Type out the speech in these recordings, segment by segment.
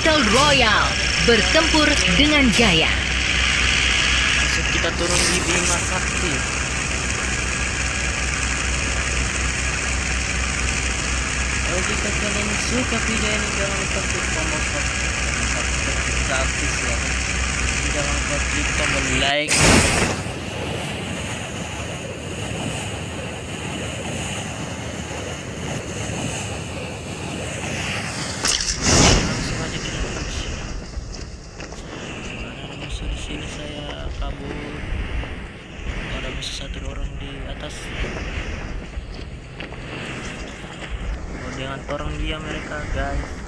Battle Royale. Bertempur dengan gaya. Langsung kita turun di Bima Sakti. Kalau jika kalian suka video ini jangan lupa klik tombol subscribe subscribe ya. Jangan lupa klik tombol like. Langsung aja kita push. Ada musuh di sini saya kabur. Ada musuh satu orang di atas. Dengan orang dia mereka guys.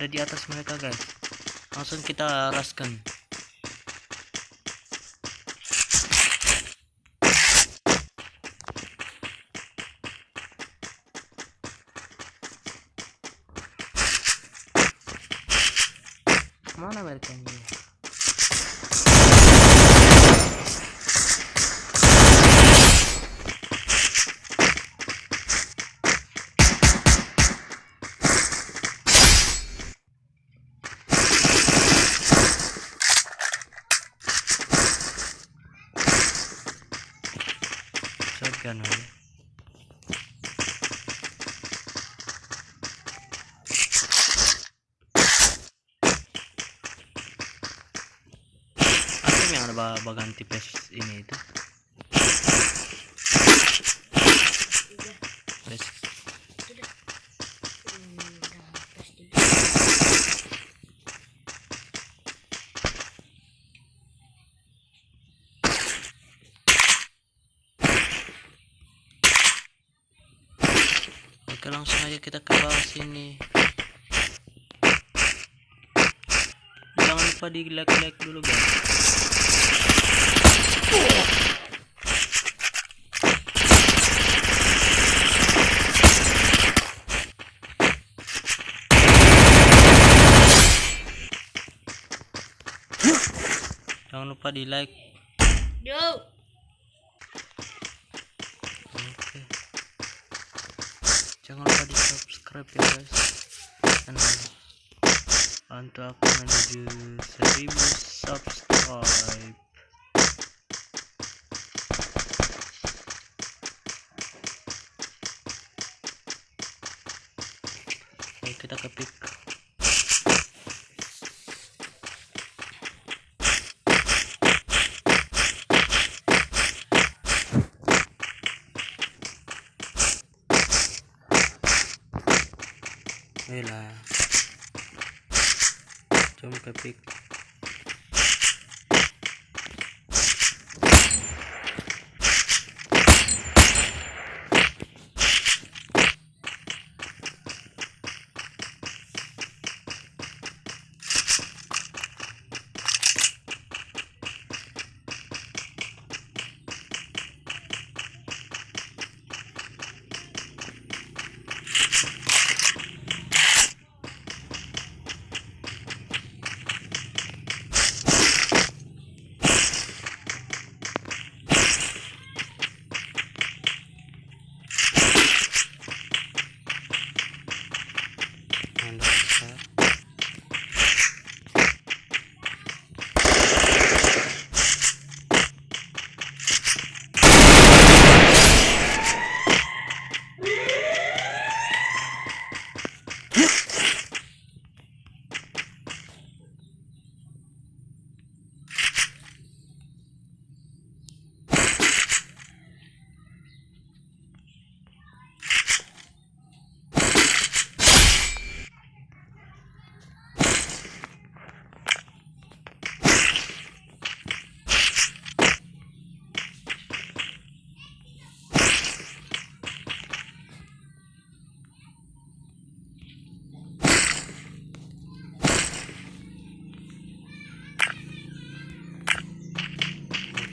Ada di atas mereka guys. Langsung kita raskan. Mana mereka ini? Shotgun aja. Apa yang ada ba- bagan tipes ini itu? Langsung aja kita ke bawah sini. Jangan lupa di like like dulu guys. Jangan lupa di like. Yo. Oke. Jangan lupa di subscribe ya guys. Dan untuk aku menuju 1000 subscribe. Kita ke pick. Ayolah. Jom ke pick.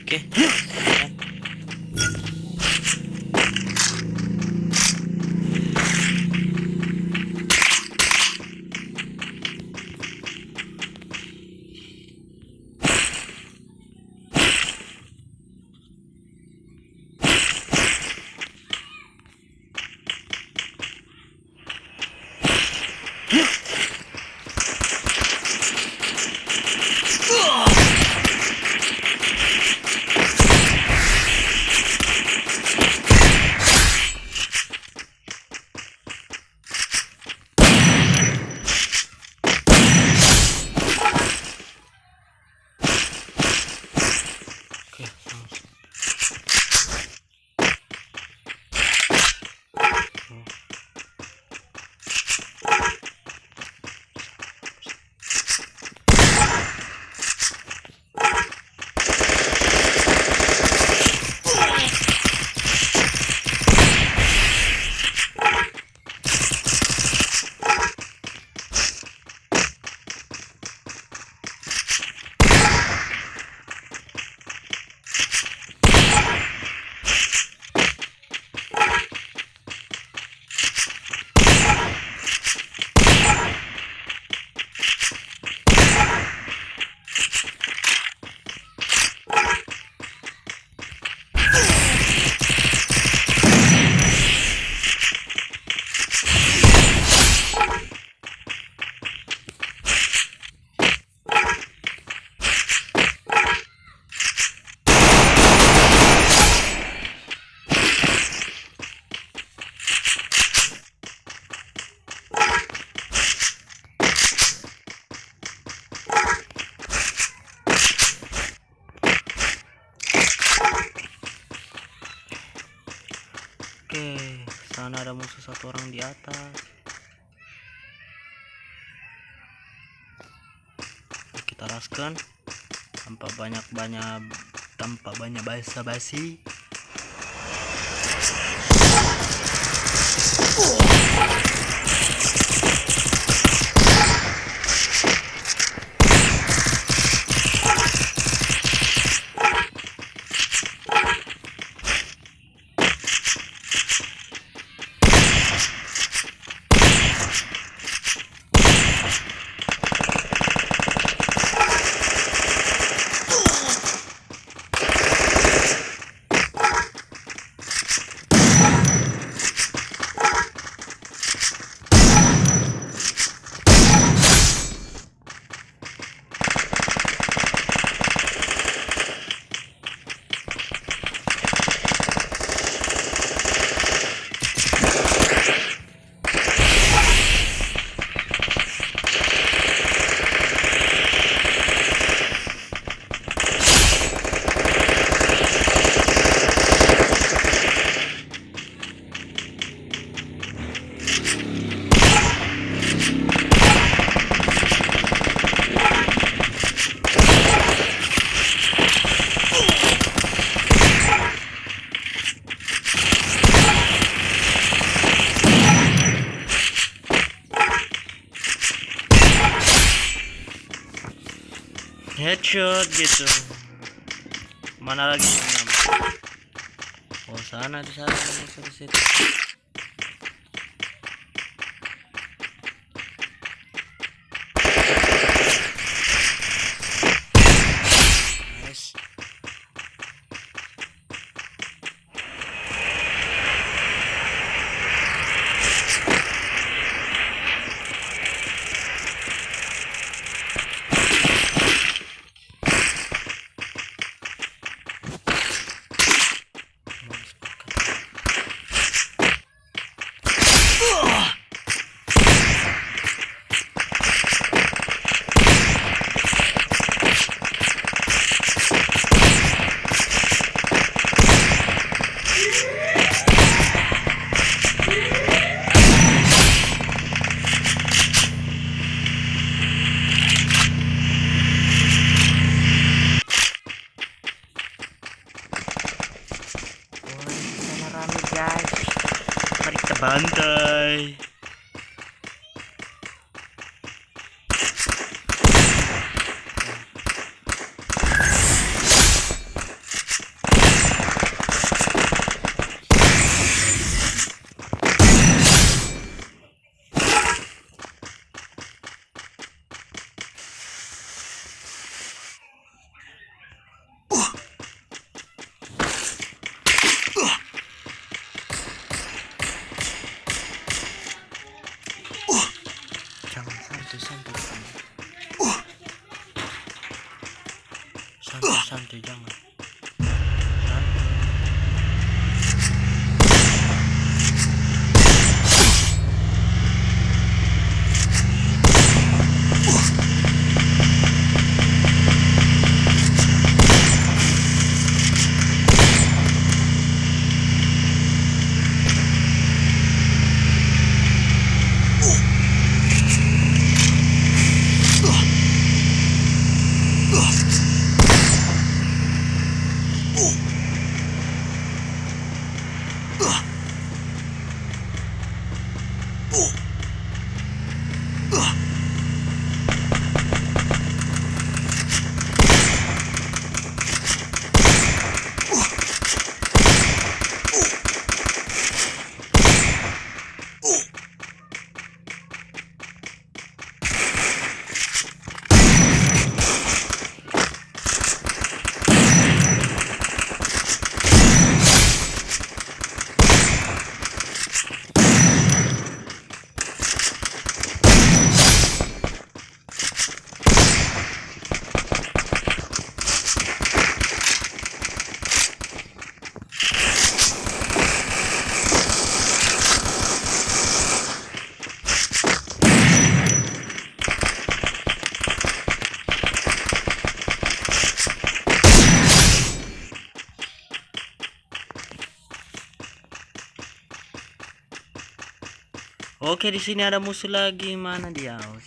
Oke. Satu orang di atas. Kita raskan tanpa banyak-banyak tanpa banyak basa-basi. Headshot gitu. Mana lagi enam? Oh sana di sana di situ. Guys. Mari kita bantai. 就这样了 Oke, di sini ada musuh lagi. Mana dia? Oh,